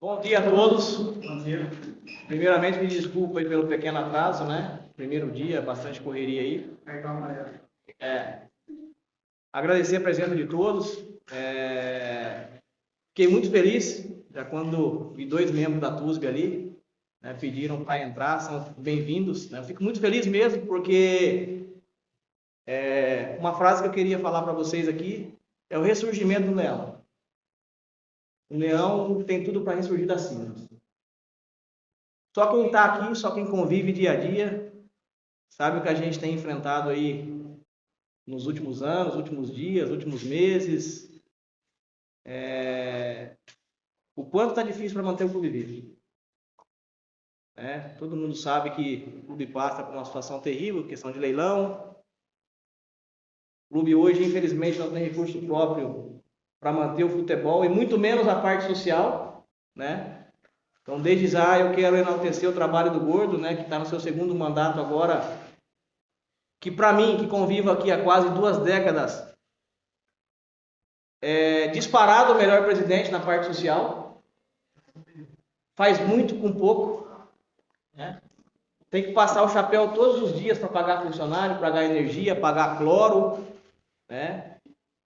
Bom dia a todos. Bom dia. Primeiramente, me desculpa aí pelo pequeno atraso, né? Primeiro dia, bastante correria aí. Amarelo. É, agradecer a presença de todos. É, fiquei muito feliz, já quando vi dois membros da TUSB ali, né, pediram para entrar, são bem-vindos. Né? Fico muito feliz mesmo, porque é, uma frase que eu queria falar para vocês aqui é o ressurgimento do leão. O leão tem tudo para ressurgir das cinzas. Só quem está aqui, só quem convive dia a dia, sabe o que a gente tem enfrentado aí nos últimos anos, últimos dias, últimos meses. É... O quanto está difícil para manter o clube vivo. É, todo mundo sabe que o clube passa por uma situação terrível, questão de leilão. O clube hoje, infelizmente, não tem recurso próprio para manter o futebol e muito menos a parte social, né? Então, desde já, eu quero enaltecer o trabalho do Gordo, né, que está no seu segundo mandato agora, que para mim, que convivo aqui há quase duas décadas, é disparado o melhor presidente na parte social, faz muito com pouco, né? tem que passar o chapéu todos os dias para pagar funcionário, pagar energia, pagar cloro, né?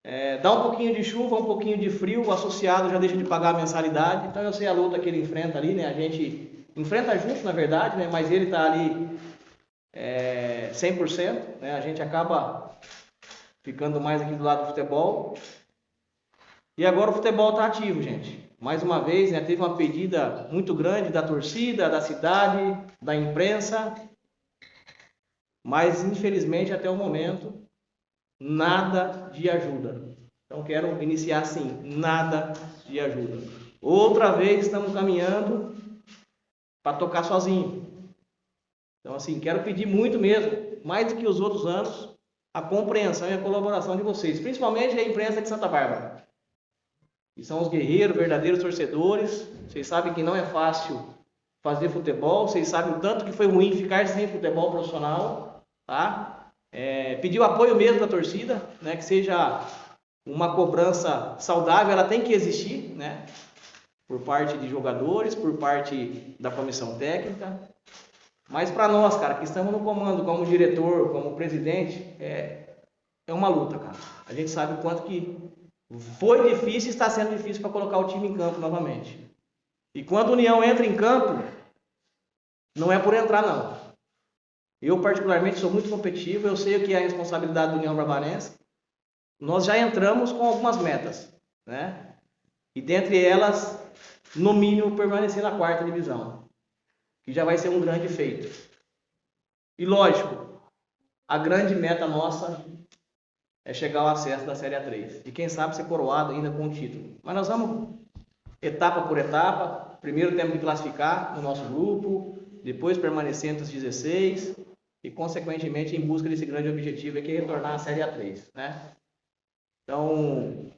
É, dá um pouquinho de chuva, um pouquinho de frio, o associado já deixa de pagar a mensalidade. Então eu sei a luta que ele enfrenta ali, né? A gente enfrenta junto, na verdade, né? Mas ele está ali é, 100%, né? A gente acaba ficando mais aqui do lado do futebol. E agora o futebol está ativo, gente. Mais uma vez, né? Teve uma pedida muito grande da torcida, da cidade, da imprensa. Mas infelizmente até o momento nada de ajuda. Então quero iniciar assim, nada de ajuda. Outra vez estamos caminhando para tocar sozinho. Então assim, quero pedir muito mesmo, mais do que os outros anos, a compreensão e a colaboração de vocês, principalmente a imprensa de Santa Bárbara. Que são os guerreiros, verdadeiros torcedores. Vocês sabem que não é fácil fazer futebol, vocês sabem o tanto que foi ruim ficar sem futebol profissional, tá? É, pedir o apoio mesmo da torcida, né, que seja uma cobrança saudável, ela tem que existir, né, por parte de jogadores, por parte da comissão técnica. Mas para nós, cara, que estamos no comando como diretor, como presidente, é, é uma luta, cara. A gente sabe o quanto que foi difícil e está sendo difícil para colocar o time em campo novamente. E quando a União entra em campo, não é por entrar, não. Eu, particularmente, sou muito competitivo, eu sei o que é a responsabilidade do União Barbarense. Nós já entramos com algumas metas, né? E dentre elas, no mínimo, permanecer na quarta divisão, que já vai ser um grande feito. E lógico, a grande meta nossa é chegar ao acesso da Série A3. E quem sabe ser coroado ainda com o título. Mas nós vamos etapa por etapa. Primeiro temos que classificar no nosso grupo, depois permanecer entre os 16, e, consequentemente, em busca desse grande objetivo, que é retornar à Série A3. Né? Então,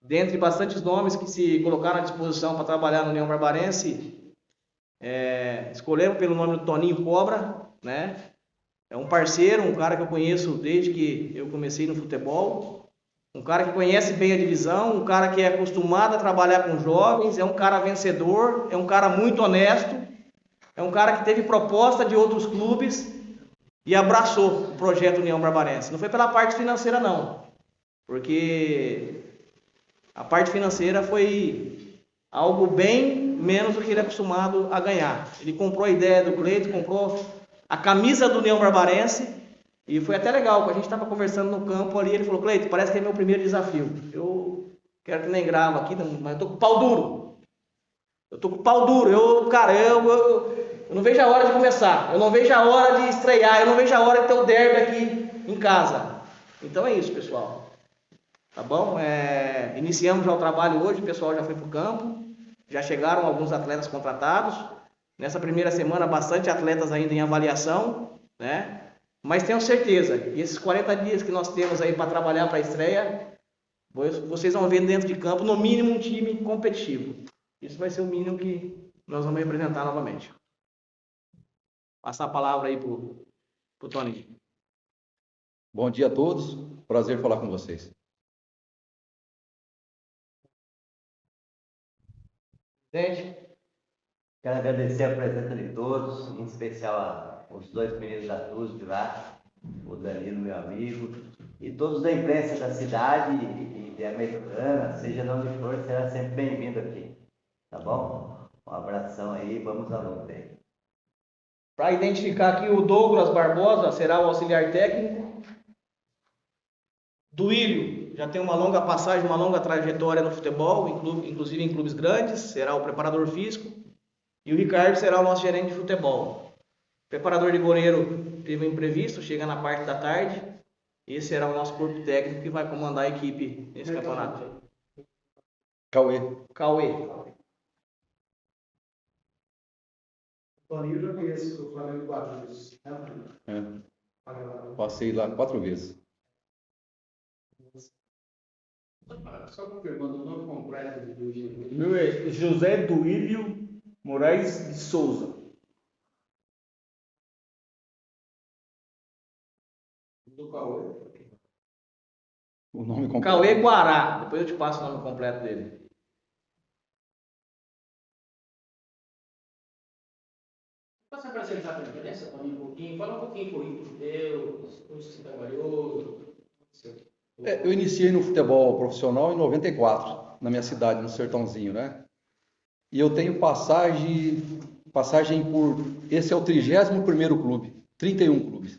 dentre bastantes nomes que se colocaram à disposição para trabalhar no União Barbarense, é, escolhemos pelo nome do Toninho Cobra, né? É um parceiro, um cara que eu conheço desde que eu comecei no futebol, um cara que conhece bem a divisão, um cara que é acostumado a trabalhar com jovens, é um cara vencedor, é um cara muito honesto, é um cara que teve proposta de outros clubes e abraçou o projeto União Barbarense. Não foi pela parte financeira, não. Porque a parte financeira foi algo bem menos do que ele é acostumado a ganhar. Ele comprou a ideia do Cleito, comprou a camisa do União Barbarense e foi até legal, a gente estava conversando no campo ali, ele falou, Cleito, parece que é meu primeiro desafio. Eu quero que nem grava aqui, mas eu tô com pau duro. Eu tô com pau duro. Eu, cara, eu, eu, eu não vejo a hora de começar. Eu não vejo a hora de estrear. Eu não vejo a hora de ter o derby aqui em casa. Então é isso, pessoal. Tá bom? É, iniciamos já o trabalho hoje. O pessoal já foi para o campo. Já chegaram alguns atletas contratados. Nessa primeira semana, bastante atletas ainda em avaliação. Né? Mas tenho certeza que esses 40 dias que nós temos aí para trabalhar para a estreia, vocês vão ver dentro de campo, no mínimo, um time competitivo. Isso vai ser o mínimo que nós vamos representar novamente. Passar a palavra aí para o Tony. Bom dia a todos, prazer falar com vocês. Presidente. Quero agradecer a presença de todos, em especial aos dois meninos da TUSB lá, o Danilo, meu amigo, e todos da imprensa da cidade e de Americana, seja de onde for, será sempre bem-vindo aqui. Tá bom? Um abração aí, vamos à luta aí. Para identificar aqui, o Douglas Barbosa será o auxiliar técnico. Duílio já tem uma longa passagem, uma longa trajetória no futebol, inclusive em clubes grandes, será o preparador físico. E o Ricardo será o nosso gerente de futebol. O preparador de goleiro teve um imprevisto, chega na parte da tarde. Esse será o nosso corpo técnico que vai comandar a equipe nesse campeonato. Cauê. Cauê. Toninho eu já conheço o Flamengo quatro vezes. É. Passei lá quatro vezes. Só confirmando o nome completo do Meu é José Duílio Moraes de Souza. Do Cauê. O nome completo. Cauê Guará. Depois eu te passo o nome completo dele. Posso apresentar a diferença para mim um pouquinho? Fala um pouquinho currículo teu, onde você trabalhou. É, eu iniciei no futebol profissional em 94, na minha cidade, no Sertãozinho, né? E eu tenho passagem, passagem por. Esse é o 31 clube, 31 clubes.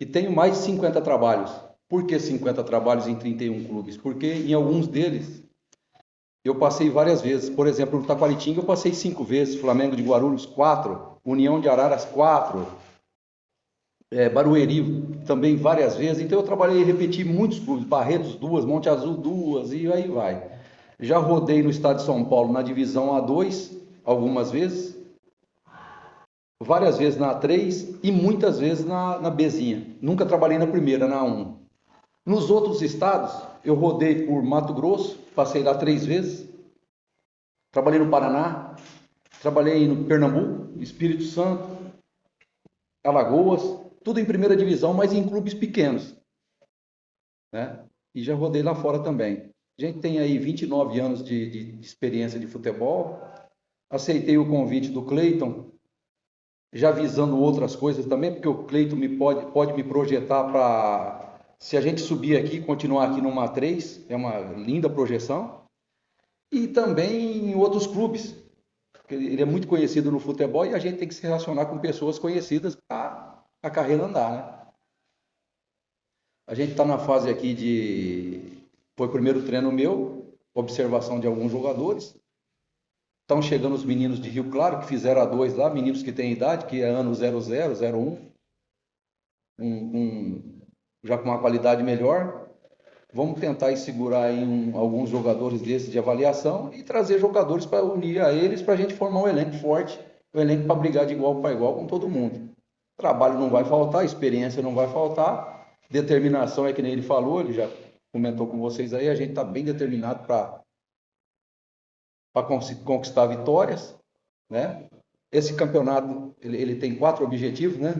E tenho mais de 50 trabalhos. Por que 50 trabalhos em 31 clubes? Porque em alguns deles eu passei várias vezes. Por exemplo, no Taquaritinga eu passei cinco vezes, Flamengo de Guarulhos, quatro, União de Araras, quatro, é, Barueri também várias vezes. Então eu trabalhei e repeti muitos clubes, Barretos duas, Monte Azul duas e aí vai. Já rodei no estado de São Paulo na divisão A2 algumas vezes, várias vezes na A3 e muitas vezes na, na Bzinha. Nunca trabalhei na primeira, na A1. Nos outros estados, eu rodei por Mato Grosso, passei lá três vezes. Trabalhei no Paraná, trabalhei no Pernambuco, Espírito Santo, Alagoas, tudo em primeira divisão, mas em clubes pequenos. Né? E já rodei lá fora também. A gente tem aí 29 anos de, de experiência de futebol. Aceitei o convite do Cleiton, já visando outras coisas também, porque o Cleiton me pode, pode me projetar para, se a gente subir aqui, continuar aqui numa 3, é uma linda projeção. E também em outros clubes. Ele é muito conhecido no futebol e a gente tem que se relacionar com pessoas conhecidas para a carreira andar, né? A gente está na fase aqui de foi o primeiro treino meu, observação de alguns jogadores. Estão chegando os meninos de Rio Claro, que fizeram a dois lá, meninos que têm idade, que é ano 00, 01, um, um, já com uma qualidade melhor. Vamos tentar segurar um, alguns jogadores desses de avaliação e trazer jogadores para unir a eles para a gente formar um elenco forte, um elenco para brigar de igual para igual com todo mundo. Trabalho não vai faltar, experiência não vai faltar, determinação é que nem ele falou, ele já comentou com vocês aí, a gente está bem determinado para conquistar vitórias, né? Esse campeonato ele, ele, tem quatro objetivos, né?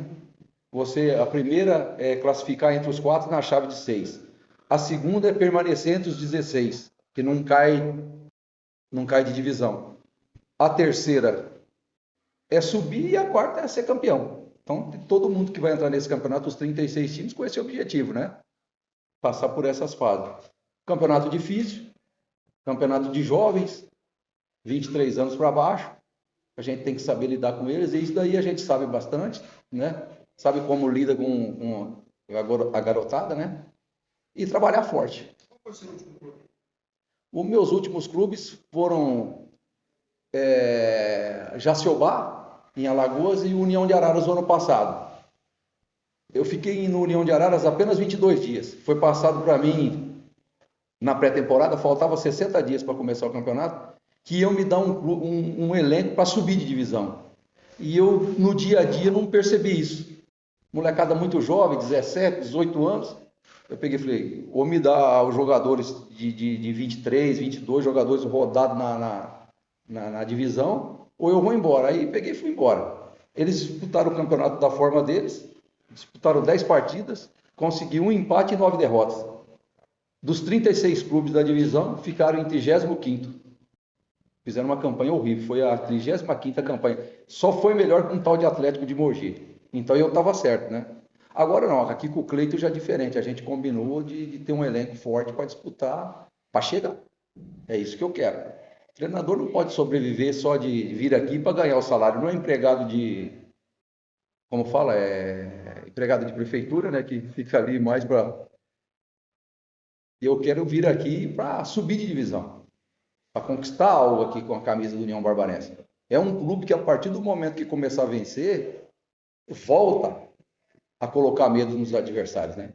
Você a primeira é classificar entre os quatro na chave de seis. A segunda é permanecer entre os 16, que não cai não cai de divisão. A terceira é subir e a quarta é ser campeão. Então, todo mundo que vai entrar nesse campeonato, os 36 times, com esse objetivo, né? passar por essas fases. Campeonato difícil, campeonato de jovens, 23 anos para baixo. A gente tem que saber lidar com eles, e isso daí a gente sabe bastante, né? Sabe como lida com, com a garotada, né? E trabalhar forte. Os meus últimos clubes foram é, Jaciobá, em Alagoas, e União de Araras no ano passado. Eu fiquei no União de Araras apenas 22 dias. Foi passado para mim na pré-temporada, faltava 60 dias para começar o campeonato, que iam me dar um, um, um elenco para subir de divisão. E eu, no dia a dia, não percebi isso. Molecada muito jovem, 17, 18 anos. Eu peguei e falei, ou me dá os jogadores de, de, de 23, 22 jogadores rodados na, na, na, na divisão, ou eu vou embora. Aí peguei e fui embora. Eles disputaram o campeonato da forma deles, disputaram 10 partidas, conseguiu um empate e 9 derrotas. Dos 36 clubes da divisão, ficaram em 35º. Fizeram uma campanha horrível, foi a 35ª campanha. Só foi melhor com um tal de Atlético de Mogi. Então eu estava certo, né? Agora não, aqui com o Cleito já é diferente. A gente combinou de, de ter um elenco forte para disputar, para chegar. É isso que eu quero. O treinador não pode sobreviver só de vir aqui para ganhar o salário. Não é empregado de, como fala, é empregado de prefeitura, né? Que fica ali mais para. Eu quero vir aqui para subir de divisão, para conquistar algo aqui com a camisa do União Barbarense. É um clube que a partir do momento que começar a vencer, volta a colocar medo nos adversários, né?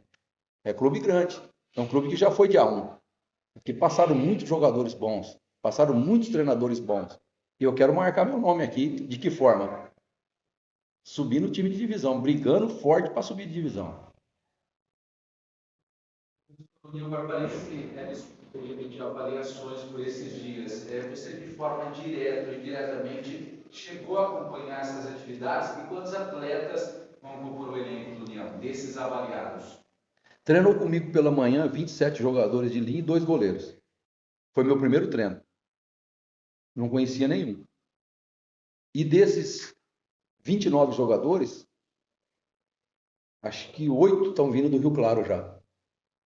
É clube grande, é um clube que já foi de A1, que passaram muitos jogadores bons, passaram muitos treinadores bons. E eu quero marcar meu nome aqui, de que forma? Subir no time de divisão, brigando forte para subir de divisão. União Barbarense é de avaliações por esses dias. É, você, de forma direta ou indiretamente, chegou a acompanhar essas atividades e quantos atletas vão compor o elenco do União, desses avaliados? Treinou comigo pela manhã 27 jogadores de linha e dois goleiros. Foi meu primeiro treino. Não conhecia nenhum. E desses 29 jogadores, acho que oito estão vindo do Rio Claro já.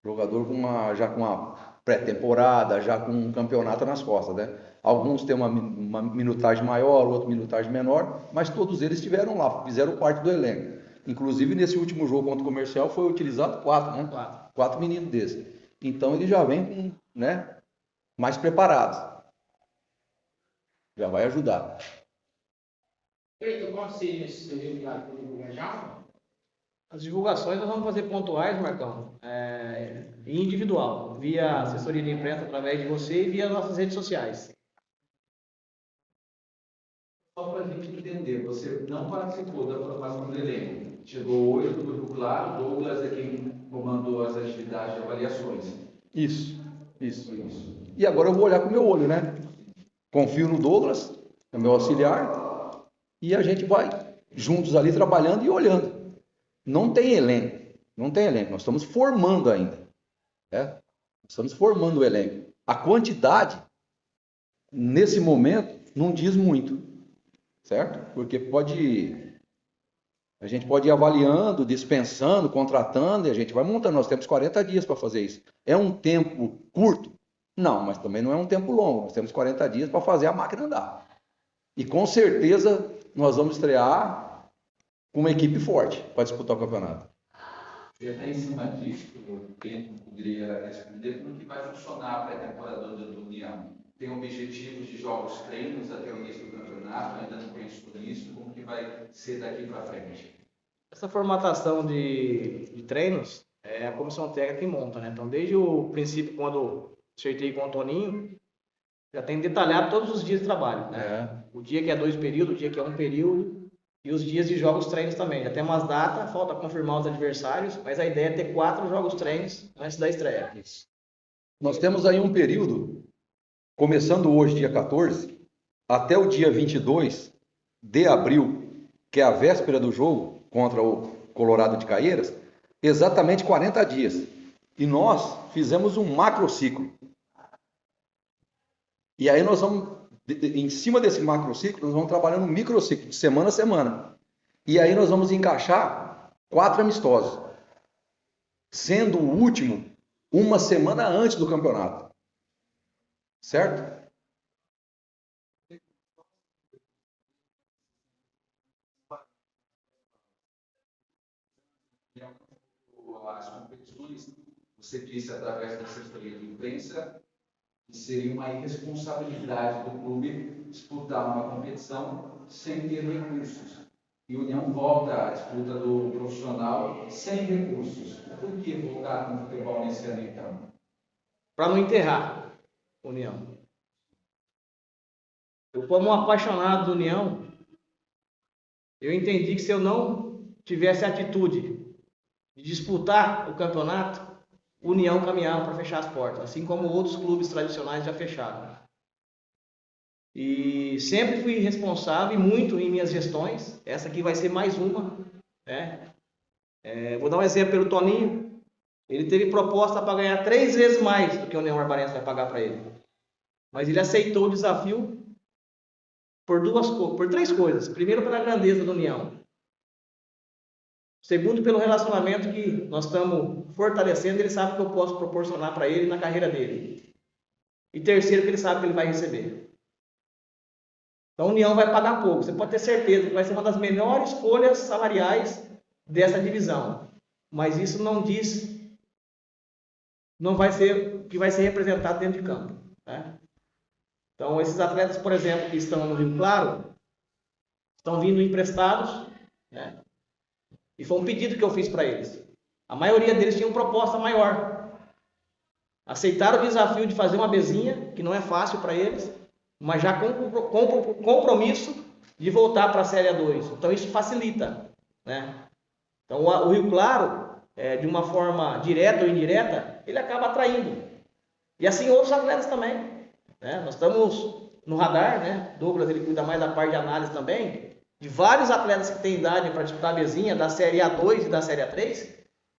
Jogador com uma, já com uma pré-temporada, já com um campeonato nas costas, né? Alguns têm uma, uma minutagem maior, outro minutagem menor, mas todos eles estiveram lá, fizeram parte do elenco. Inclusive, nesse último jogo contra o comercial, foi utilizado quatro, né? Quatro, quatro meninos desses. Então, ele já vem com, né, mais preparados. Já vai ajudar. Divulgado já? As divulgações nós vamos fazer pontuais, Marcão, é, e individual, via assessoria de imprensa através de você e via nossas redes sociais. Só para a gente entender, você não participou da formação do elenco. Chegou hoje do Grupo Claro, Douglas é quem comandou as atividades de avaliações. Isso, isso, isso. E agora eu vou olhar com o meu olho, né? Confio no Douglas, é meu auxiliar, e a gente vai juntos ali trabalhando e olhando. Não tem elenco, não tem elenco, nós estamos formando ainda. Né? Estamos formando o elenco. A quantidade, nesse momento, não diz muito certo? Porque pode a gente pode ir avaliando, dispensando, contratando e a gente vai montando. Nós temos 40 dias para fazer isso. É um tempo curto? Não, mas também não é um tempo longo. Nós temos 40 dias para fazer a máquina andar. E com certeza nós vamos estrear com uma equipe forte para disputar o campeonato. E até em cima disso, o tempo poderia responder como que vai funcionar a pré-temporada do União tem objetivos de jogos treinos até o início do campeonato, ainda não penso nisso, como que vai ser daqui para frente? Essa formatação de, de, treinos é a comissão técnica que monta, né? Então, desde o princípio, quando acertei com o Toninho, já tem detalhado todos os dias de trabalho. Né? É. O dia que é dois períodos, o dia que é um período, e os dias de jogos treinos também. Já tem umas datas, falta confirmar os adversários, mas a ideia é ter quatro jogos treinos antes da estreia. Isso. Nós temos aí um período começando hoje, dia 14, até o dia 22 de abril, que é a véspera do jogo contra o Colorado de Caieiras, exatamente 40 dias. E nós fizemos um macrociclo. E aí nós vamos, em cima desse macrociclo, nós vamos trabalhando um microciclo, de semana a semana. E aí nós vamos encaixar quatro amistosos, sendo o último uma semana antes do campeonato. Certo? As competições, você disse através da assessoria de imprensa, que seria uma irresponsabilidade do clube disputar uma competição sem ter recursos. E a União volta à disputa do profissional sem recursos. Por que voltar com o futebol nesse ano então? Para não enterrar. União. Eu, como um apaixonado do União, eu entendi que se eu não tivesse atitude de disputar o campeonato, União caminhava para fechar as portas, assim como outros clubes tradicionais já fecharam. E sempre fui responsável e muito em minhas gestões. Essa aqui vai ser mais uma. Né? É, vou dar um exemplo pelo Toninho. Ele teve proposta para ganhar três vezes mais do que o União Barbarense vai pagar para ele. Mas ele aceitou o desafio por duas por três coisas. Primeiro, pela grandeza da União. Segundo, pelo relacionamento que nós estamos fortalecendo, ele sabe que eu posso proporcionar para ele na carreira dele. E terceiro, que ele sabe que ele vai receber. Então a União vai pagar pouco. Você pode ter certeza que vai ser uma das melhores folhas salariais dessa divisão. Mas isso não diz, não vai ser que vai ser representado dentro de campo. né? Então esses atletas, por exemplo, que estão no Rio Claro, estão vindo emprestados, né? E foi um pedido que eu fiz para eles. A maioria deles tinha uma proposta maior. Aceitaram o desafio de fazer uma bezinha, que não é fácil para eles, mas já com com- com compromisso de voltar para a Série A2. Então isso facilita, né? Então o o Rio Claro, é, de uma forma direta ou indireta, ele acaba atraindo. E assim outros atletas também. né? Nós estamos no radar, né? Douglas ele cuida mais da parte de análise também, de vários atletas que têm idade para disputar a mesinha da Série A2 e da Série A3,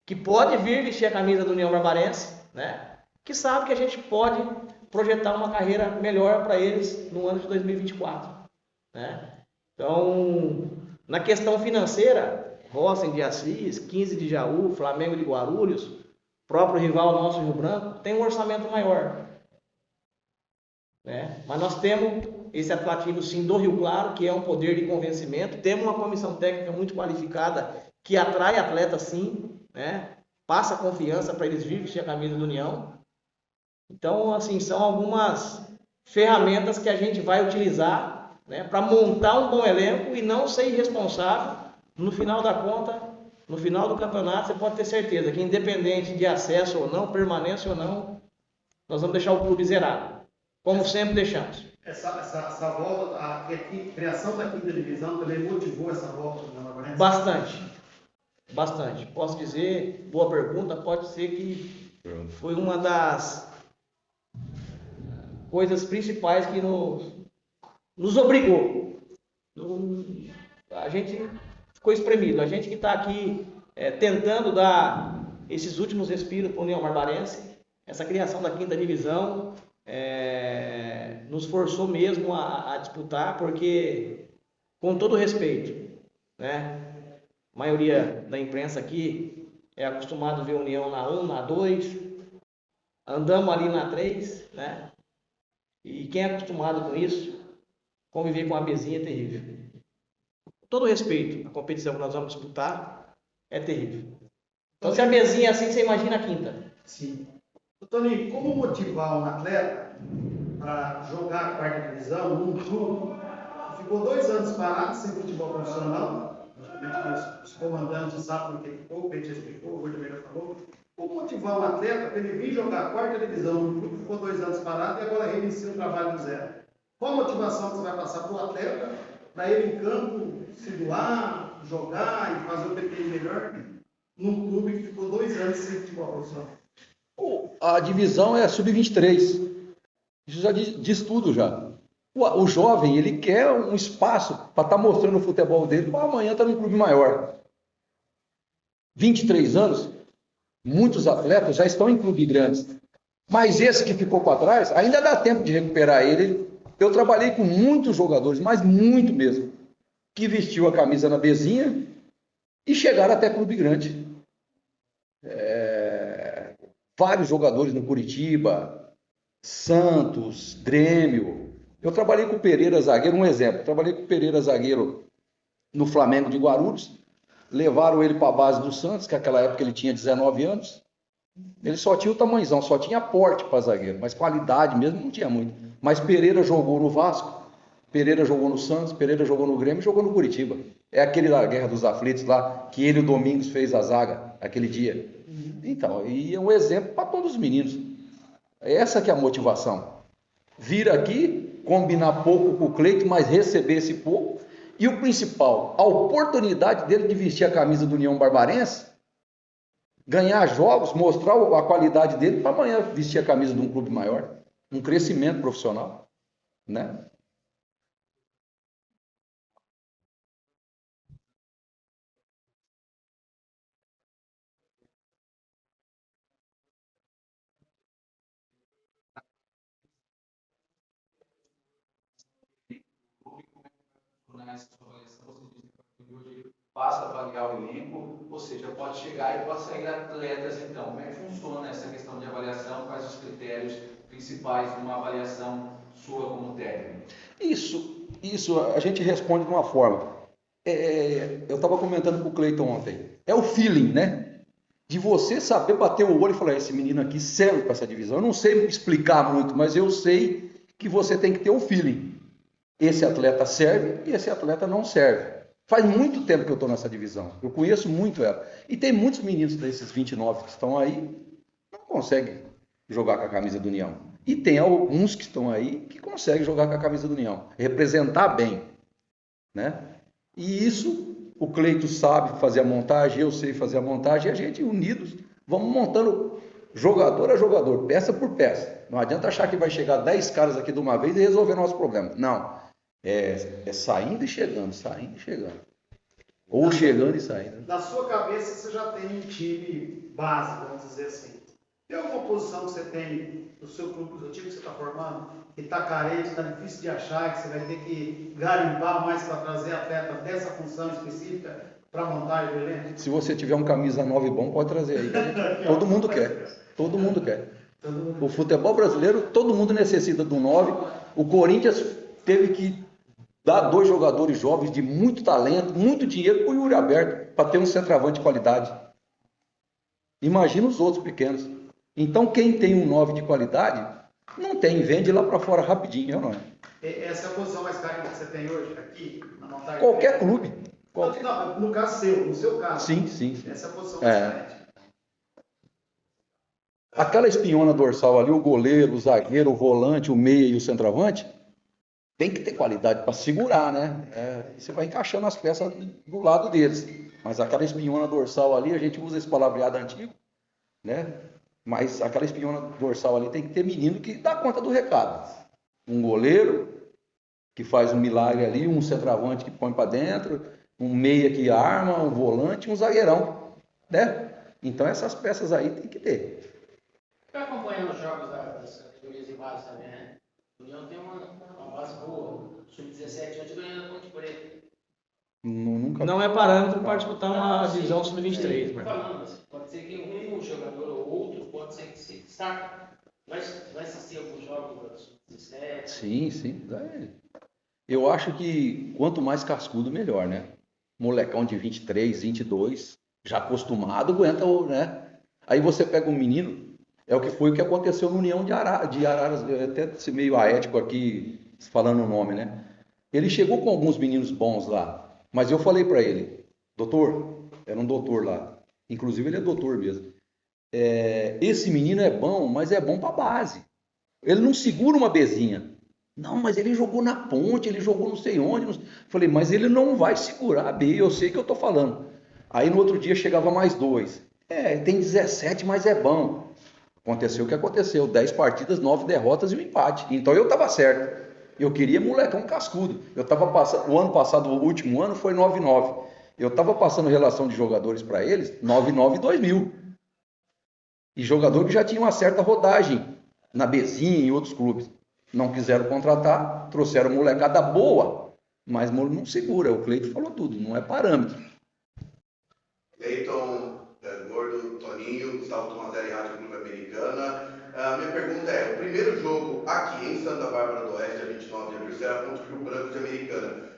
que pode vir vestir a camisa do União Barbarense, né? Que sabe que a gente pode projetar uma carreira melhor para eles no ano de 2024, né? Então, na questão financeira, Rossem de Assis, 15 de Jaú, Flamengo de Guarulhos, próprio rival nosso Rio Branco, tem um orçamento maior. Né? Mas nós temos esse atrativo sim do Rio Claro, que é um poder de convencimento. Temos uma comissão técnica muito qualificada que atrai atletas sim, né? passa confiança para eles virem vestir a camisa do União. Então, assim, são algumas ferramentas que a gente vai utilizar né? para montar um bom elenco e não ser irresponsável. No final da conta, no final do campeonato, você pode ter certeza que, independente de acesso ou não, permanência ou não, nós vamos deixar o clube zerado, como sempre deixamos. Essa, essa, essa volta, a, criação da quinta divisão também motivou essa volta do Nova Bastante. Bastante. Posso dizer, boa pergunta, pode ser que foi uma das coisas principais que nos, nos obrigou. A gente ficou espremido. A gente que está aqui é, tentando dar esses últimos respiros para a União Barbarense, essa criação da quinta divisão é, nos forçou mesmo a, a disputar, porque, com todo respeito, né? A maioria da imprensa aqui é acostumado a ver União na 1, na 2, andamos ali na 3, né? E quem é acostumado com isso, conviver com a bezinha é terrível. Com todo respeito, a competição que nós vamos disputar é terrível. Então, se a bezinha é assim, você imagina a quinta. Sim. Toninho, como motivar um atleta para jogar a quarta divisão num clube ficou dois anos parado sem futebol profissional? Os, comandantes sabem o que ficou, o Peite explicou, o Gordon já falou. Como motivar um atleta para ele vir jogar a quarta divisão num clube que ficou dois anos parado e agora reinicia o trabalho do zero? Qual a motivação que você vai passar para o atleta para ele em campo se doar, jogar e fazer o ele melhor num clube que ficou dois anos sem futebol profissional? A divisão é sub-23. Isso já diz, diz tudo já. O, o jovem, ele quer um espaço para estar mostrando o futebol dele amanhã estar num clube maior. 23 anos, muitos atletas já estão em clubes grandes. Mas esse que ficou para trás, ainda dá tempo de recuperar ele. Eu trabalhei com muitos jogadores, mas muito mesmo, que vestiu a camisa na bezinha e chegaram até clube grande. É, vários jogadores no Curitiba, Santos, Grêmio. Eu trabalhei com o Pereira Zagueiro, um exemplo. Trabalhei com o Pereira Zagueiro no Flamengo de Guarulhos. Levaram ele para a base do Santos, que naquela época ele tinha 19 anos. Ele só tinha o tamanhozão, só tinha porte para zagueiro, mas qualidade mesmo não tinha muito. Mas Pereira jogou no Vasco, Pereira jogou no Santos, Pereira jogou no Grêmio, jogou no Curitiba. É aquele da Guerra dos Aflitos lá, que ele o Domingos fez a zaga aquele dia. Então, e é um exemplo para todos os meninos. Essa que é a motivação. Vir aqui, combinar pouco com o Cleito, mas receber esse pouco. E o principal, a oportunidade dele de vestir a camisa do União Barbarense, ganhar jogos, mostrar a qualidade dele para amanhã vestir a camisa de um clube maior. Um crescimento profissional. Né? Terminar essa sua avaliação, você disse que hoje a avaliar o elenco, ou seja, pode chegar e pode sair atletas então. Como é que funciona essa questão de avaliação? Quais os critérios principais de uma avaliação sua como técnico? Isso, isso a gente responde de uma forma. É, eu estava comentando com o Cleiton ontem. É o feeling, né? De você saber bater o olho e falar: esse menino aqui serve para essa divisão. Eu não sei explicar muito, mas eu sei que você tem que ter um feeling. Esse atleta serve e esse atleta não serve. Faz muito tempo que eu estou nessa divisão. Eu conheço muito ela. E tem muitos meninos desses 29 que estão aí, não conseguem jogar com a camisa do União. E tem alguns que estão aí que conseguem jogar com a camisa do União, representar bem. Né? E isso o Cleito sabe fazer a montagem, eu sei fazer a montagem, e a gente unidos vamos montando jogador a jogador, peça por peça. Não adianta achar que vai chegar 10 caras aqui de uma vez e resolver nosso problema. Não. É, é saindo e chegando, saindo e chegando. Ou na chegando e saindo. Na sua cabeça você já tem um time base, vamos dizer assim. Tem alguma posição que você tem no seu clube, no time que você está formando, que está carente, está difícil de achar, que você vai ter que garimpar mais para trazer atleta dessa função específica para montar o elenco? Se você tiver um camisa 9 bom, pode trazer aí. Todo mundo quer. Todo mundo quer. O futebol brasileiro, todo mundo necessita do 9. O Corinthians teve que dar dois jogadores jovens de muito talento, muito dinheiro para o Yuri Aberto, para ter um centroavante de qualidade. Imagina os outros pequenos. Então, quem tem um 9 de qualidade, não tem, vende lá para fora rapidinho, não é? Essa é a posição mais cara que você tem hoje aqui, na montagem? Qualquer clube. Qualquer... Não, no caso seu, no seu caso. Sim, sim. sim. Essa é a posição mais é. Aquela espinhona dorsal ali, o goleiro, o zagueiro, o volante, o meia e o centroavante, tem que ter qualidade para segurar, né? É, você vai encaixando as peças do lado deles. Mas aquela espinhona dorsal ali, a gente usa esse palavreado antigo, né? Mas aquela espinhona dorsal ali tem que ter menino que dá conta do recado. Um goleiro que faz um milagre ali, um centroavante que põe para dentro, um meia que arma, um volante, um zagueirão, né? Então essas peças aí tem que ter. Está acompanhando os jogos das categorias de base também, né? O União tem uma, uma base boa. Sub-17 antes ganhando a Ponte Preta. Nunca... Não é parâmetro para disputar uma divisão sub-23. Pode ser que um jogador ou outro pode ser que se destaque. Vai, vai assistir alguns jogos da sub-17? Sim, sim. Eu acho que quanto mais cascudo, melhor, né? Molecão de 23, 22, já acostumado, aguenta, né? Aí você pega um menino, é o que foi o que aconteceu no União de, Ara, de Araras, até ser meio aético aqui, falando o nome, né? Ele chegou com alguns meninos bons lá, mas eu falei para ele, doutor, era um doutor lá, inclusive ele é doutor mesmo. É, esse menino é bom, mas é bom para base. Ele não segura uma bezinha. Não, mas ele jogou na ponte, ele jogou não sei onde. Não... Falei, mas ele não vai segurar a B, eu sei que eu estou falando. Aí no outro dia chegava mais dois. É, tem 17, mas é bom. Aconteceu o que aconteceu: 10 partidas, 9 derrotas e um empate. Então eu estava certo. Eu queria molecão cascudo. Eu estava passando, o ano passado, o último ano, foi 9-9. Eu estava passando relação de jogadores para eles 9-9 e 2000. E jogador que já tinha uma certa rodagem na Bezinha e em outros clubes. Não quiseram contratar, trouxeram molecada boa, mas não segura. O Cleito falou tudo, não é parâmetro. Cleiton, é, Gordo, Toninho, Gustavo Tomazelli, Rádio Americana. A minha pergunta é: o primeiro jogo aqui em Santa Bárbara do Oeste, dia 29 de abril, será contra o Rio Branco de Americana.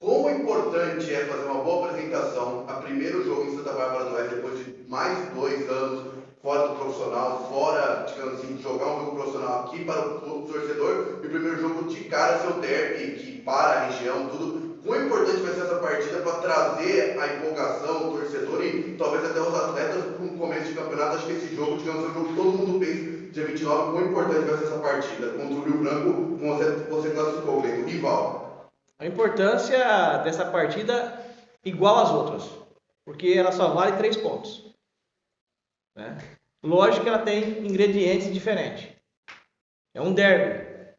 Quão importante é fazer uma boa apresentação a primeiro jogo em Santa Bárbara do Oeste, depois de mais dois anos fora do profissional, fora, digamos assim, jogar um jogo profissional aqui para o torcedor e o primeiro jogo de cara seu derby, que para a região, tudo. Quão importante vai ser essa partida para trazer a empolgação, o torcedor e talvez até os atletas para um começo de campeonato? Acho que esse jogo, digamos, é um jogo que todo mundo pensa, dia 29, quão importante vai ser essa partida contra o Rio Branco, você, você classificou, o rival. A importância dessa partida igual às outras, porque ela só vale três pontos. Né? Lógico que ela tem ingredientes diferentes. É um derby.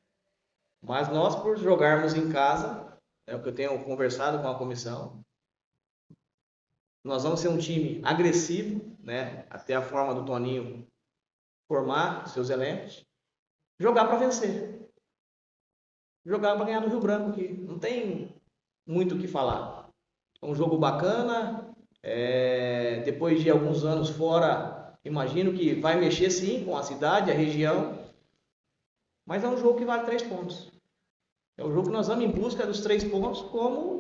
Mas nós, por jogarmos em casa, é o que eu tenho conversado com a comissão, nós vamos ser um time agressivo, né? até a forma do Toninho formar seus elencos, jogar para vencer. Jogar para ganhar do Rio Branco, que não tem muito o que falar. É um jogo bacana, é, depois de alguns anos fora, imagino que vai mexer sim com a cidade, a região, mas é um jogo que vale três pontos. É um jogo que nós vamos em busca dos três pontos, como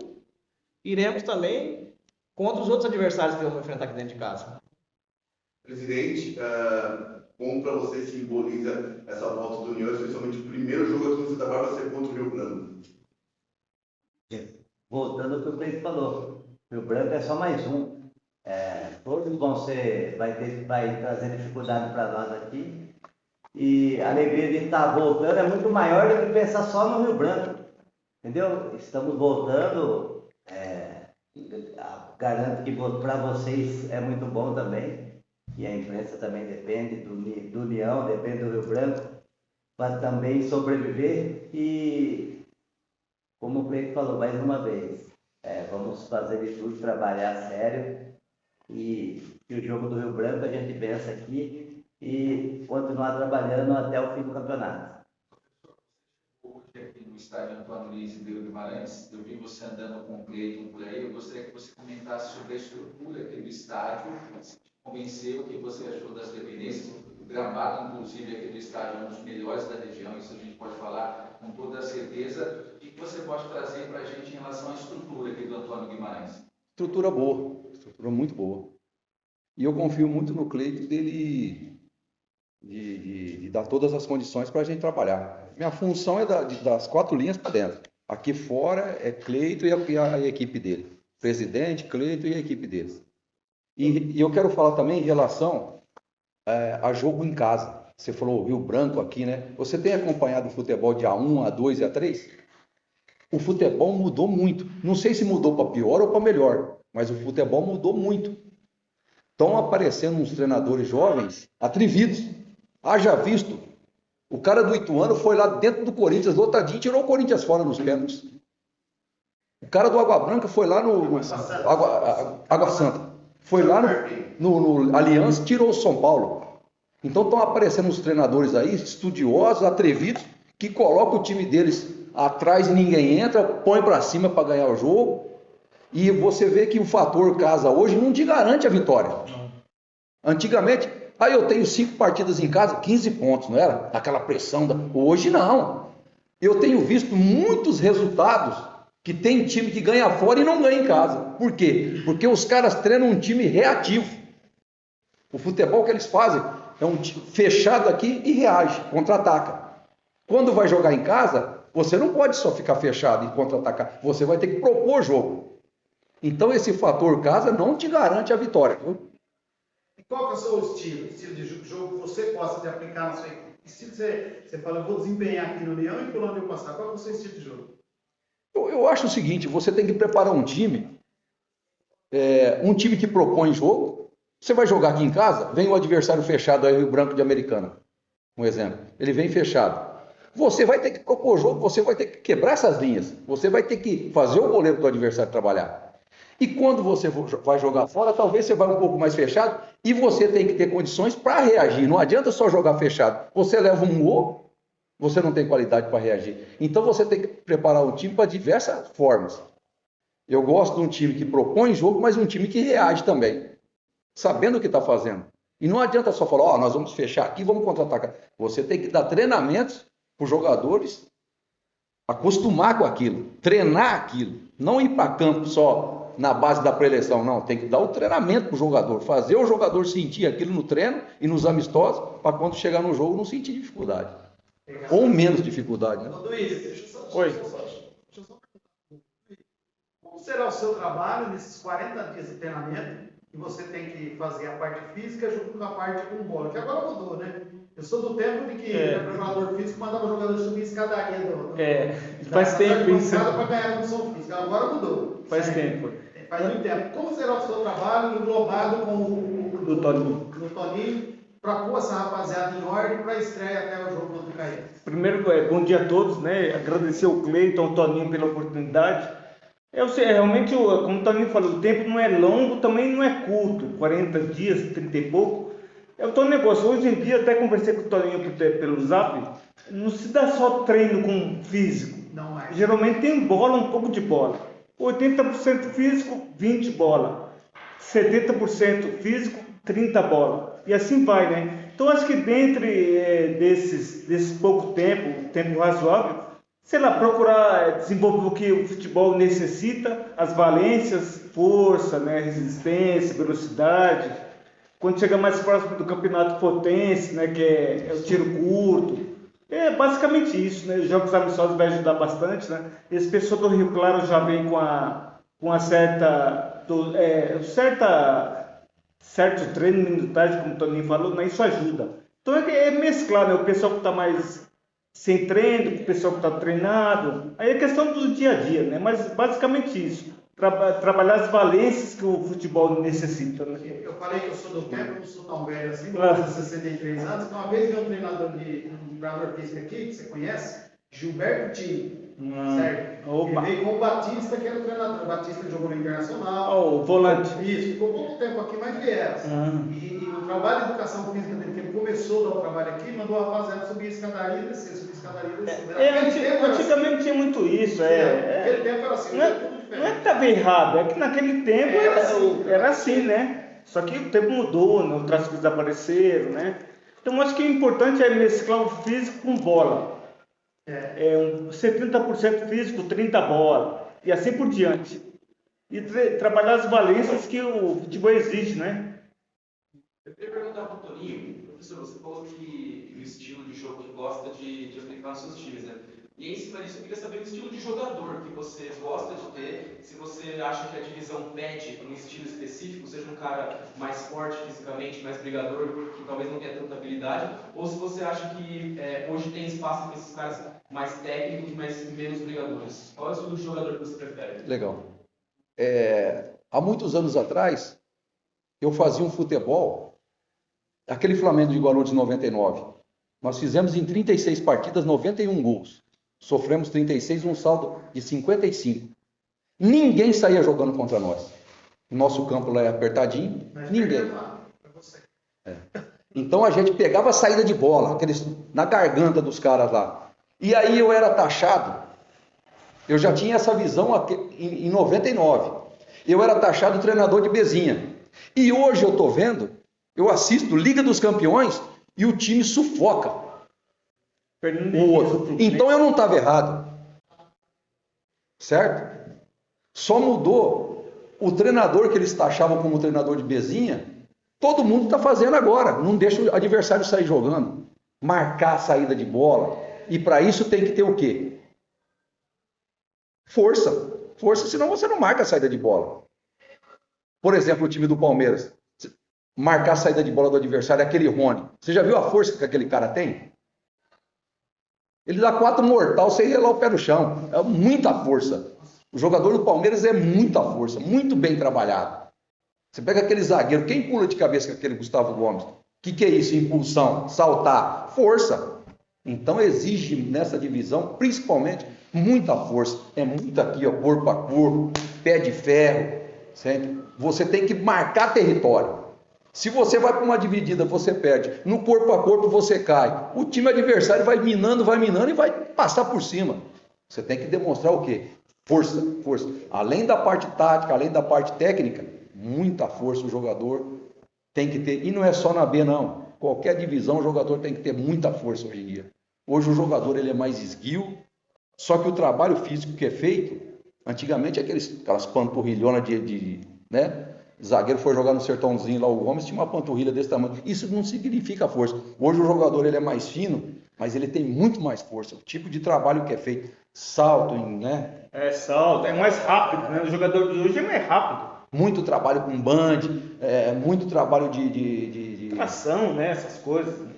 iremos também contra os outros adversários que vamos enfrentar aqui dentro de casa. Presidente, uh, como para você simboliza essa volta do União, especialmente o primeiro jogo aqui no Santa Bárbara ser contra o Rio Branco? Voltando ao que o Cleiton falou, Rio Branco é só mais um. É, todos vão ser, vai, ter, vai trazer dificuldade para nós aqui. E a alegria de estar voltando é muito maior do que pensar só no Rio Branco. Entendeu? Estamos voltando. É, garanto que para vocês é muito bom também. E a imprensa também depende do, do União, depende do Rio Branco, para também sobreviver. E, como o Cleiton falou mais uma vez, é, vamos fazer de tudo, trabalhar sério. E, e o jogo do Rio Branco a gente pensa aqui e continuar trabalhando até o fim do campeonato. Aqui no estádio Antônio Luiz de Guimarães, eu vi você andando com o Cleiton por aí, eu gostaria que você comentasse sobre a estrutura aqui do estádio, convenceu, o que você achou das dependências, o gramado, inclusive, aqui do estádio é um dos melhores da região, isso a gente pode falar com toda certeza, e que você pode trazer para a gente em relação à estrutura aqui do Antônio Guimarães? Estrutura boa, estrutura muito boa. E eu confio muito no Cleito dele de, de, de, dar todas as condições para a gente trabalhar. Minha função é da, de, das quatro linhas para dentro. Aqui fora é Cleito e a, e a equipe dele. Presidente, Cleito e a equipe deles. E, e eu quero falar também em relação é, a jogo em casa. Você falou Rio Branco aqui, né? Você tem acompanhado o futebol de A1, A2 e A3? O futebol mudou muito. Não sei se mudou para pior ou para melhor, mas o futebol mudou muito. Estão aparecendo uns treinadores jovens atrevidos. Haja visto. O cara do Ituano foi lá dentro do Corinthians, lotadinho, e tirou o Corinthians fora nos pênaltis. O cara do Água Branca foi lá no. Água, Água Santa. Foi lá no, no, no Aliança, tirou o São Paulo. Então estão aparecendo os treinadores aí, estudiosos, atrevidos, que colocam o time deles atrás e ninguém entra, põe para cima para ganhar o jogo. E você vê que o fator casa hoje não te garante a vitória. Antigamente, aí eu tenho cinco partidas em casa, 15 pontos, não era? Aquela pressão. Da... Hoje não. Eu tenho visto muitos resultados que tem time que ganha fora e não ganha em casa. Por quê? Porque os caras treinam um time reativo. O futebol que eles fazem é um time fechado aqui e reage, contra-ataca. Quando vai jogar em casa, você não pode só ficar fechado e contra-atacar. Você vai ter que propor jogo. Então esse fator casa não te garante a vitória. Viu? E qual que é o seu estilo? Estilo de jogo que você gosta de aplicar na sua equipe? Estilo você, você fala, eu vou desempenhar aqui no Leão e onde eu passar. Qual é o seu estilo de jogo? Eu, eu acho o seguinte, você tem que preparar um time, é, um time que propõe jogo. Você vai jogar aqui em casa, vem o adversário fechado aí, o Branco de Americana, um exemplo. Ele vem fechado. Você vai ter que propor jogo, você vai ter que quebrar essas linhas, você vai ter que fazer o goleiro do adversário trabalhar. E quando você vai jogar fora, talvez você vá um pouco mais fechado e você tem que ter condições para reagir. Não adianta só jogar fechado. Você leva um gol, você não tem qualidade para reagir. Então você tem que preparar o time para diversas formas. Eu gosto de um time que propõe jogo, mas um time que reage também, sabendo o que está fazendo. E não adianta só falar, ó, oh, nós vamos fechar aqui, vamos contra-atacar. Você tem que dar treinamentos para os jogadores acostumar com aquilo, treinar aquilo, não ir para campo só na base da preleção, não. Tem que dar o treinamento para o jogador, fazer o jogador sentir aquilo no treino e nos amistosos, para quando chegar no jogo não sentir dificuldade. Ou menos dificuldade, né? Luiz, deixa eu só, Oi. Deixa eu só, deixa eu só Como será o seu trabalho nesses 40 dias de treinamento? E você tem que fazer a parte física junto com a parte com bola, que agora mudou, né? Eu sou do tempo de que é. o preparador físico mandava o jogador subir escadaria do, do, é, faz da, tempo isso. para ganhar condição física. Agora mudou. Faz tempo. Faz muito tempo. Como será o seu trabalho englobado com o, o do Toninho? Do Toninho para pôr essa rapaziada em ordem para a estreia até o jogo contra o Caí. Primeiro, é, bom dia a todos, né? Agradecer ao Cleiton, ao Toninho pela oportunidade. Eu sei, realmente, como o Toninho falou, o tempo não é longo, também não é curto, 40 dias, 30 e pouco. É o teu negócio. Hoje em dia, até conversei com o Toninho pelo zap, não se dá só treino com físico. Não é. Geralmente tem bola, um pouco de bola. 80% físico, 20 bola. 70% físico, 30 bola. E assim vai, né? Então acho que dentro é, desses, desse pouco tempo, tempo razoável, sei lá, procurar é, desenvolver o que o futebol necessita, as valências, força, né, resistência, velocidade. Quando chega mais próximo do campeonato potência, né, que é, é o tiro curto, é basicamente isso, né? Os jogos amistosos vai ajudar bastante, né? Esse pessoal do Rio Claro já vem com a com a certa do, é, certa certo treino minutagem, como o Toninho falou, né? Isso ajuda. Então é, é mesclar, né? O pessoal que está mais sem treino, o pessoal que está treinado. Aí é questão do dia a dia, né? Mas basicamente isso tra trabalhar as valências que o futebol necessita. Né? Eu falei que eu sou do tempo, não sou tão velho assim, ah. 63 anos. Então, uma vez um treinador de um treinador físico aqui, que você conhece, Gilberto Tini. Ah, certo? Opa. Ele veio com o Batista, que era o treinador. O Batista jogou no Internacional. Oh, o volante. Isso, ficou pouco tempo aqui, mas vieram. Ah. E, e, o trabalho de educação física dele, que ele começou a dar o trabalho aqui, mandou a rapaziada subir a escadaria e descer, subir a escadaria e descer. É, é, antigamente assim. tinha muito isso. É, é, naquele tempo era assim. Não é, não é que estava errado, é que naquele tempo era, era, assim, era assim, né? Só que o tempo mudou, né? outras coisas apareceram, né? Então acho que o importante é mesclar o físico com bola. É, um 70% físico, 30% bola. E assim por diante. E tra trabalhar as valências que o futebol exige, né? Eu queria perguntar para o Toninho, professor, você falou que o estilo de jogo que gosta de, de aplicar nos seus times, né? E em cima disso, eu queria saber o estilo de jogador que você gosta de ter. Se você acha que a divisão pede um estilo específico, seja um cara mais forte fisicamente, mais brigador, que talvez não tenha tanta habilidade, ou se você acha que é, hoje tem espaço para esses caras mais técnicos, mas menos brigadores. Qual é o jogador que você prefere? Legal. É, há muitos anos atrás, eu fazia um futebol, aquele Flamengo de Guarulhos de 99. Nós fizemos em 36 partidas 91 gols. Sofremos 36, um saldo de 55. Ninguém saía jogando contra nós. O nosso campo lá é apertadinho, Mas ninguém. É. Então a gente pegava a saída de bola, aqueles, na garganta dos caras lá. E aí eu era taxado. Eu já tinha essa visão em 99. Eu era taxado treinador de Bezinha. E hoje eu estou vendo, eu assisto Liga dos Campeões e o time sufoca o outro. Então eu não estava errado. Certo? Só mudou o treinador que eles taxavam como treinador de bezinha. Todo mundo está fazendo agora. Não deixa o adversário sair jogando. Marcar a saída de bola. E para isso tem que ter o quê? Força. Força, senão você não marca a saída de bola. Por exemplo, o time do Palmeiras. Marcar a saída de bola do adversário é aquele Rony. Você já viu a força que aquele cara tem? Ele dá quatro mortal sem relar o pé no chão. É muita força. O jogador do Palmeiras é muita força, muito bem trabalhado. Você pega aquele zagueiro, quem pula de cabeça com aquele Gustavo Gomes? O que, que é isso? Impulsão, saltar, força. Então exige nessa divisão, principalmente, muita força. É muito aqui, ó, corpo a corpo, pé de ferro. Sempre. Você tem que marcar território. Se você vai para uma dividida, você perde. No corpo a corpo, você cai. O time adversário vai minando, vai minando e vai passar por cima. Você tem que demonstrar o quê? Força, força. Além da parte tática, além da parte técnica, muita força o jogador tem que ter. E não é só na B, não. Qualquer divisão, o jogador tem que ter muita força hoje em dia. Hoje o jogador ele é mais esguio, só que o trabalho físico que é feito, antigamente aqueles, aquelas panturrilhonas de, de né? zagueiro foi jogar no sertãozinho lá, o Gomes tinha uma panturrilha desse tamanho. Isso não significa força. Hoje o jogador ele é mais fino, mas ele tem muito mais força. O tipo de trabalho que é feito, salto, né? É, salto, é mais rápido, né? O jogador de hoje é mais rápido. Muito trabalho com band, é, muito trabalho de, de, de, de... Tração, né? Essas coisas.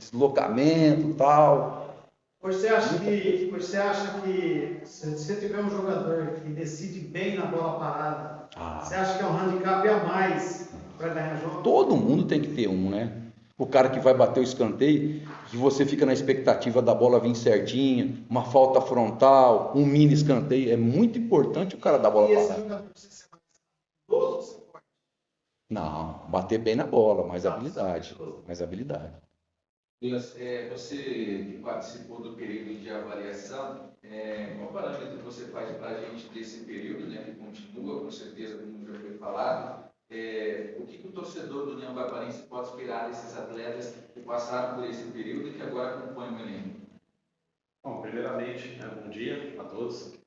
Deslocamento tal. Você acha que, você acha que se você tiver um jogador que decide bem na bola parada, ah. Você acha que é um handicap a mais para ganhar jogo? Todo mundo tem que ter um, né? O cara que vai bater o escanteio, que você fica na expectativa da bola vir certinha, uma falta frontal, um mini escanteio. É muito importante o cara dar a bola para lá. Não, bater bem na bola, mais habilidade. Mais habilidade. É, você participou do período de avaliação. É, qual parâmetro você faz para a gente desse período, né, que continua, com certeza, como já foi falado? É, o que, que, o torcedor do União Barbarense pode esperar desses atletas que passaram por esse período e que agora acompanham o elenco? Bom, primeiramente, né, bom dia a todos.